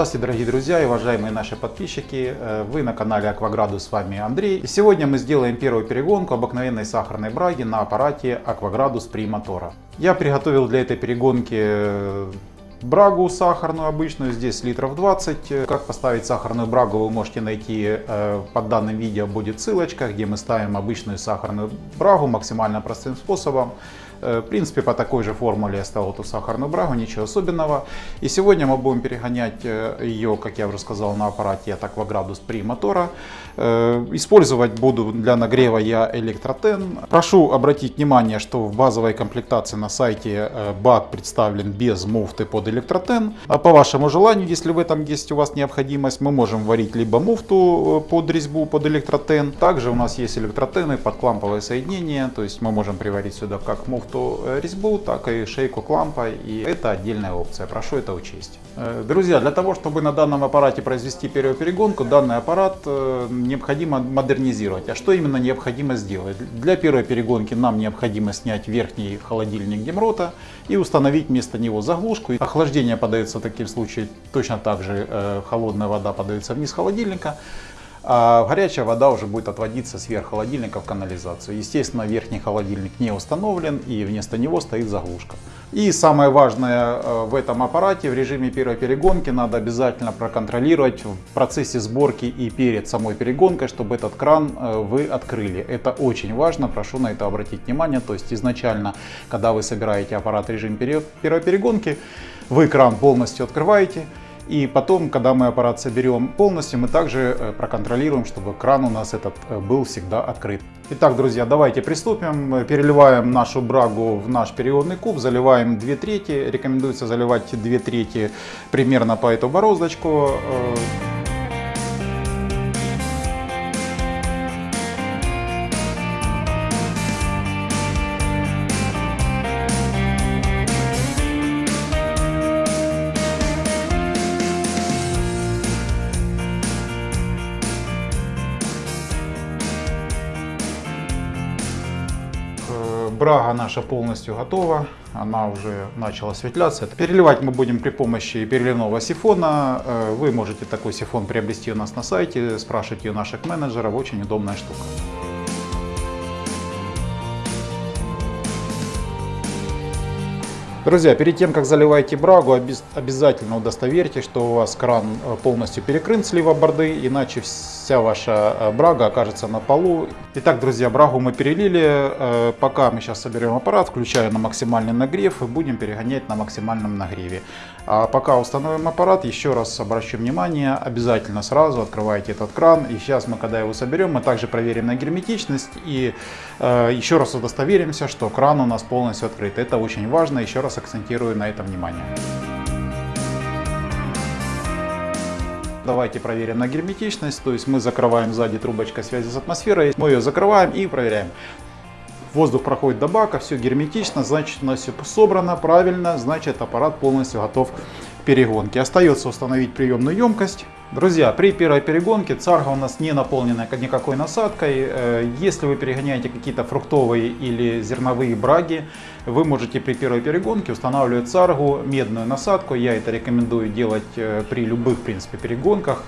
Здравствуйте, дорогие друзья и уважаемые наши подписчики. Э, Вы на канале Акваградус, с вами Андрей. И сегодня мы сделаем первую перегонку обыкновенной сахарной браги на аппарате Акваградус при мотора. Я приготовил для этой перегонки э, брагу сахарную обычную, здесь литров 20. Как поставить сахарную брагу вы можете найти э, под данным видео будет ссылочка, где мы ставим обычную сахарную брагу максимально простым способом. Э, В принципе, по такой же формуле я ставил эту сахарную брагу, ничего особенного. И сегодня мы будем перегонять э, ее, как я уже сказал, на аппарате от Акваградус при мотора. Э, Использовать буду для нагрева я электротен. Прошу обратить внимание, что в базовой комплектации на сайте бак представлен без муфты под электротен. А по вашему желанию, если в этом есть у вас необходимость, мы можем варить либо муфту под резьбу, под электротен. Также у нас есть электротены под кламповое соединение, то есть мы можем приварить сюда как муфту э, резьбу, так и шейку клампа, и это отдельная опция, прошу это учесть. Э, Друзья, для того, чтобы на данном аппарате произвести первую перегонку, данный аппарат э, необходимо модернизировать. А что именно необходимо сделать? Для первой перегонки нам необходимо снять верхний холодильник Демрота и установить вместо него заглушку. Охлаждение подается в таком случае точно так же, холодная вода подается вниз холодильника. А горячая вода уже будет отводиться сверх холодильника в канализацию. Естественно, верхний холодильник не установлен и вместо него стоит заглушка. И самое важное э, в этом аппарате в режиме первой перегонки надо обязательно проконтролировать в процессе сборки и перед самой перегонкой, чтобы этот кран э, вы открыли. Это очень важно, прошу на это обратить внимание. То есть изначально, когда вы собираете аппарат в режим первой перегонки, вы кран полностью открываете. И потом, когда мы аппарат соберем полностью, мы также э, проконтролируем, чтобы кран у нас этот э, был всегда открыт. Итак, друзья, давайте приступим. Переливаем нашу брагу в наш периодный куб, заливаем 2 трети. Рекомендуется заливать 2 трети примерно по эту бороздочку. Брага наша полностью готова, она уже начала светляться. Переливать мы будем при помощи переливного сифона. Э, Вы можете такой сифон приобрести у нас на сайте, спрашивайте у наших менеджеров, очень удобная штука. Друзья, перед тем как заливаете брагу, обязательно удостоверьтесь, что у вас кран э, полностью перекрыт слива борды, иначе вся ваша э, брага окажется на полу. Итак, друзья, брагу мы перелили. Э, пока мы сейчас соберем аппарат, включаю на максимальный нагрев и будем перегонять на максимальном нагреве. А пока установим аппарат, еще раз обращу внимание, обязательно сразу открывайте этот кран. И сейчас мы, когда его соберем, мы также проверим на герметичность и еще раз удостоверимся, что кран у нас полностью открыт. Это очень важно. Еще раз акцентирую на этом внимание. Давайте проверим на герметичность, то есть мы закрываем сзади трубочкой связи с атмосферой, мы ее закрываем и проверяем. Воздух проходит до бака, все герметично, значит у нас все собрано правильно, значит аппарат полностью готов к перегонке. Остается установить приемную емкость. Друзья, при первой перегонке царга у нас не наполнена никакой насадкой. Если вы перегоняете какие-то фруктовые или зерновые браги, вы можете при первой перегонке устанавливать царгу, медную насадку. Я это рекомендую делать при любых, в принципе, перегонках.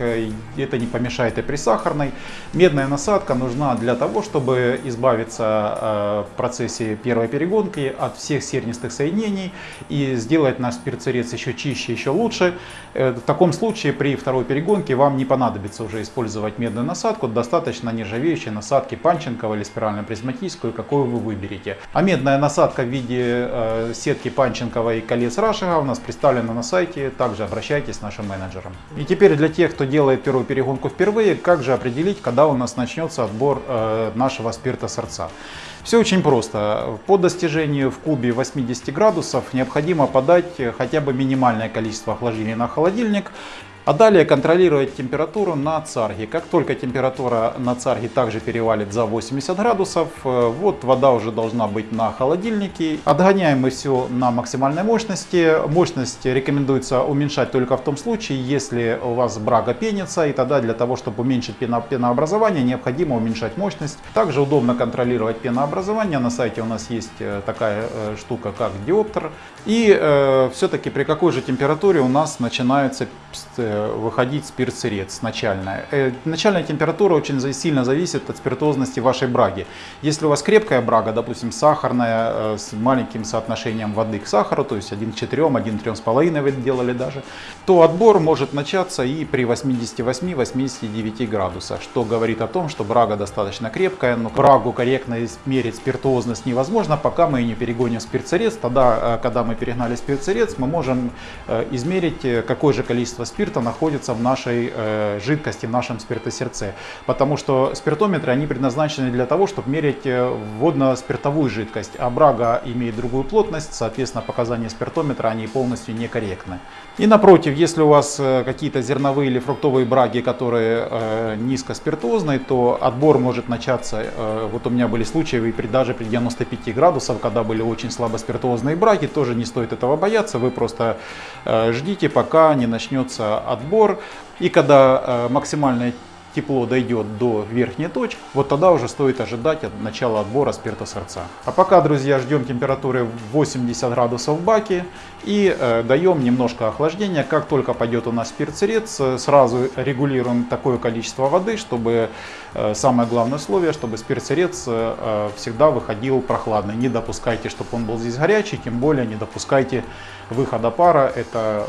Это не помешает и при сахарной. Медная насадка нужна для того, чтобы избавиться в процессе первой перегонки от всех сернистых соединений и сделать наш спирт-сырец еще чище, еще лучше. В таком случае при второй перегонке вам не понадобится уже использовать медную насадку, достаточно нержавеющей насадки Панченкова или спирально-призматическую, какую вы выберете. А медная насадка в виде э, сетки Панченкова и колец Рашига у нас представлена на сайте, также обращайтесь с нашим менеджером. И теперь для тех, кто делает первую перегонку впервые, как же определить, когда у нас начнется отбор э, нашего спирта сорца. Все очень просто. По достижению в кубе 80 градусов необходимо подать хотя бы минимальное количество охлаждения на холодильник. А далее контролировать температуру на царге. Как только температура на царге также перевалит за 80 градусов, э, вот вода уже должна быть на холодильнике. Отгоняем мы все на максимальной мощности. Мощность рекомендуется уменьшать только в том случае, если у вас брага пенится. И тогда для того, чтобы уменьшить пенообразование, необходимо уменьшать мощность. Также удобно контролировать пенообразование. На сайте у нас есть э, такая э, штука, как диоптер. И э, все-таки при какой же температуре у нас начинаются выходить спирт-сырец начальная. Э, начальная температура очень сильно зависит от спиртозности вашей браги. Если у вас крепкая брага, допустим, сахарная, с маленьким соотношением воды к сахару, то есть 1 к 4, 1 к 3,5 вы делали даже, то отбор может начаться и при 88-89 градусах, что говорит о том, что брага достаточно крепкая, но брагу корректно измерить спиртозность невозможно, пока мы не перегоним спирт-сырец. Тогда, когда мы перегнали спирт-сырец, мы можем измерить э, какое же количество спирта находится в нашей э, жидкости, в нашем спиртосердце. Потому что спиртометры, они предназначены для того, чтобы мерить э, водно-спиртовую жидкость. А брага имеет другую плотность, соответственно, показания спиртометра, они полностью некорректны. И напротив, если у вас э, какие-то зерновые или фруктовые браги, которые э, низкоспиртозные, то отбор может начаться, э, вот у меня были случаи при, даже при 95 градусах, когда были очень слабоспиртозные браги, тоже не стоит этого бояться, вы просто э, ждите, пока не начнется отбор. И когда э, максимальная тепло дойдет до верхней точки, вот тогда уже стоит ожидать от начала отбора спирта сердца. А пока, друзья, ждем температуры 80 градусов в баке и э, даем немножко охлаждения. Как только пойдет у нас спирт сырец, э, сразу регулируем такое количество воды, чтобы э, самое главное условие, чтобы спирт сырец э, э, всегда выходил прохладный. Не допускайте, чтобы он был здесь горячий, тем более не допускайте выхода пара, это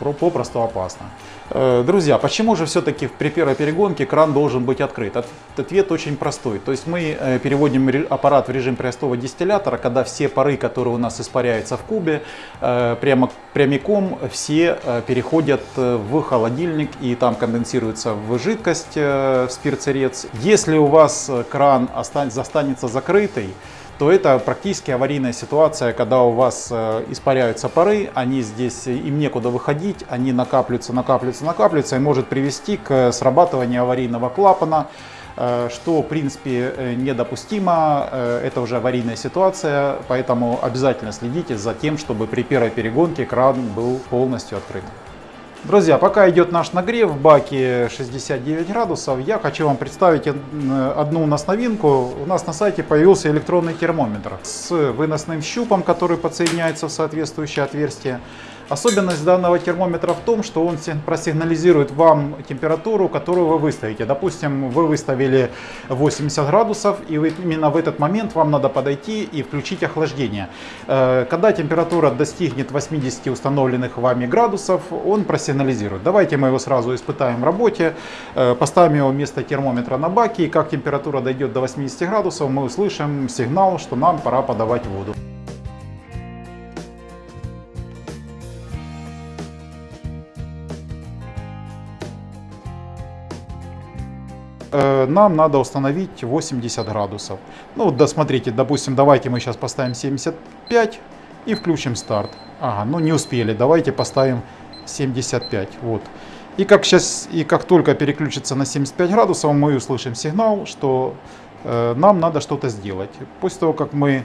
э, попросту опасно. Э, друзья, почему же все-таки при первой перегонке кран должен быть открыт? Ответ очень простой. То есть мы э, переводим аппарат в режим простого дистиллятора, когда все пары, которые у нас испаряются в кубе, прямо прямиком все переходят в холодильник и там конденсируется в жидкость, в спирт-сырец. Если у вас кран застанется закрытый, то это практически аварийная ситуация, когда у вас э, испаряются пары, они здесь, им некуда выходить, они накапливаются, накапливаются, накапливаются и может привести к срабатыванию аварийного клапана, э, что в принципе э, недопустимо, это уже аварийная ситуация, поэтому обязательно следите за тем, чтобы при первой перегонке кран был полностью открыт. Друзья, пока идет наш нагрев в баке 69 градусов, я хочу вам представить одну у нас новинку. У нас на сайте появился электронный термометр с выносным щупом, который подсоединяется в соответствующее отверстие. Особенность данного термометра в том, что он просигнализирует вам температуру, которую вы выставите. Допустим, вы выставили 80 градусов, и именно в этот момент вам надо подойти и включить охлаждение. Э, когда температура достигнет 80 установленных вами градусов, он просигнализирует. Давайте мы его сразу испытаем в работе. Э, поставим его вместо термометра на баке, и как температура дойдет до 80 градусов, мы услышим сигнал, что нам пора подавать воду. Нам надо установить 80 градусов. Ну вот, да, допустим, давайте мы сейчас поставим 75 и включим старт. Ага, ну не успели, давайте поставим 75, вот. И как, сейчас, и как только переключится на 75 градусов, мы услышим сигнал, что э, нам надо что-то сделать. После того, как мы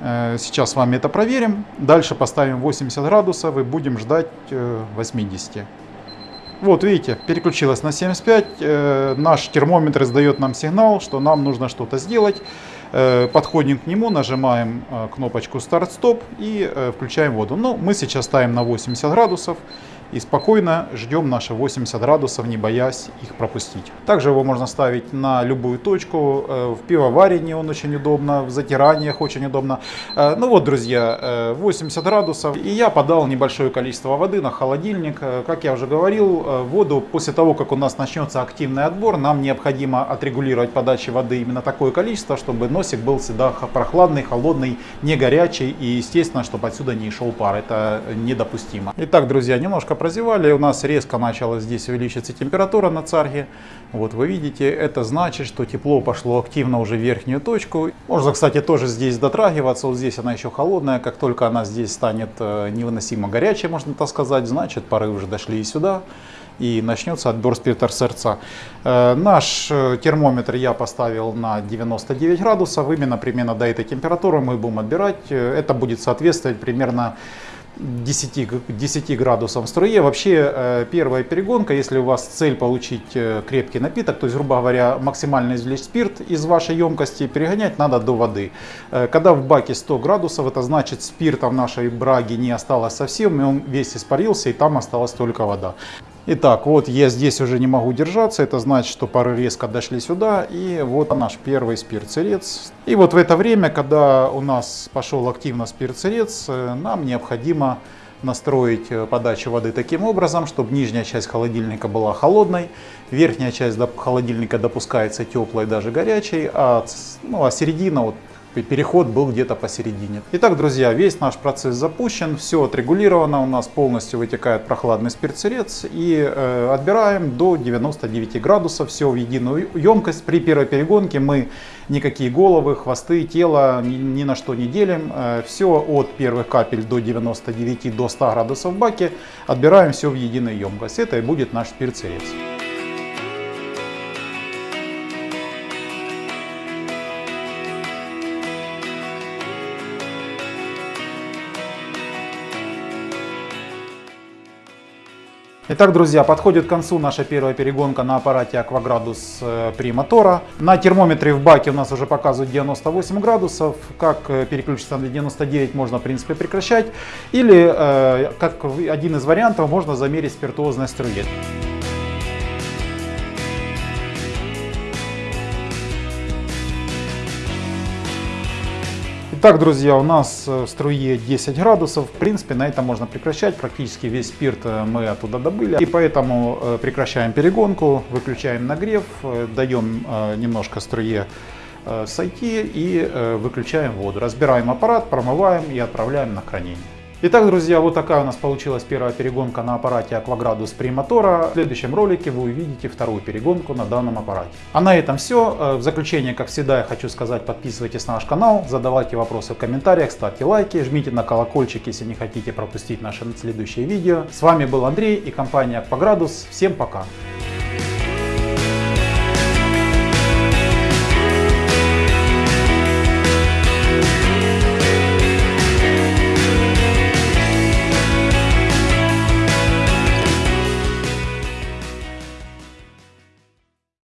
э, сейчас с вами это проверим, дальше поставим 80 градусов и будем ждать э, 80. Вот видите, переключилась на 75. Э, наш термометр издает нам сигнал, что нам нужно что-то сделать. Э, подходим к нему, нажимаем э, кнопочку старт-стоп и включаем воду. Ну, мы сейчас ставим на 80 градусов и спокойно ждем наши 80 градусов, не боясь их пропустить. Также его можно ставить на любую точку, э, в пивоварении он очень удобно, в затираниях очень удобно. Э, ну вот, друзья, 80 э, градусов, и я подал небольшое количество воды на холодильник. Как я уже говорил, воду после того, как у нас начнется активный отбор, нам необходимо отрегулировать подачи воды именно такое количество, чтобы носик был всегда прохладный, холодный, не горячий, и естественно, чтобы отсюда не шел пар, это недопустимо. Итак, друзья, немножко прозевали, у нас резко начала здесь увеличиваться температура на царге. Вот вы видите, это значит, что тепло пошло активно уже в верхнюю точку. Можно, кстати, тоже здесь дотрагиваться, вот здесь она еще холодная, как только она здесь станет э, невыносимо горячей, можно так сказать, значит пары уже дошли и сюда и начнется отбор спирта сердца. Э, наш э, термометр я поставил на 99 градусов, именно примерно до этой температуры мы будем отбирать. Это будет соответствовать примерно 10, 10 градусам струе. Вообще э, первая перегонка, если у вас цель получить э, крепкий напиток, то есть, грубо говоря, максимально извлечь спирт из вашей емкости, перегонять надо до воды. Э, когда в баке 100 градусов, это значит спирта в нашей браге не осталось совсем, и он весь испарился, и там осталась только вода. Итак, вот я здесь уже не могу держаться, это значит, что пары резко дошли сюда, и вот наш первый спирцерец. И вот в это время, когда у нас пошел активно спирцерец, э, нам необходимо настроить э, подачу воды таким образом, чтобы нижняя часть холодильника была холодной, верхняя часть холодильника допускается теплой, даже горячей, а, ну, а середина вот переход был где-то посередине. Итак, друзья, весь наш процесс запущен, все отрегулировано, у нас полностью вытекает прохладный спирцерец и э, отбираем до 99 градусов, все в единую емкость. При первой перегонке мы никакие головы, хвосты, тело ни, ни на что не делим, э, все от первых капель до 99 до 100 градусов в баке отбираем все в единую емкость. Это и будет наш спирцерец. Итак, друзья, подходит к концу наша первая перегонка на аппарате Акваградус э, при мотора. На термометре в баке у нас уже показывают 98 градусов. Как э, переключиться на 99 можно, в принципе, прекращать. Или, э, как один из вариантов, можно замерить спиртуозность струи. Итак, друзья, у нас э, в струе 10 градусов. В принципе, на этом можно прекращать. Практически весь спирт э, мы оттуда добыли. И поэтому э, прекращаем перегонку, выключаем нагрев, даем немножко струе сойти и выключаем воду. Разбираем аппарат, промываем и отправляем на хранение. Итак, друзья, вот такая у нас получилась первая перегонка на аппарате Aquagradus мотора. В следующем ролике вы увидите вторую перегонку на данном аппарате. А на этом все. Э, в заключение, как всегда, я хочу сказать, подписывайтесь на наш канал, задавайте вопросы в комментариях, ставьте лайки, жмите на колокольчик, если не хотите пропустить наши следующие видео. С вами был Андрей и компания Aquagradus. Всем пока!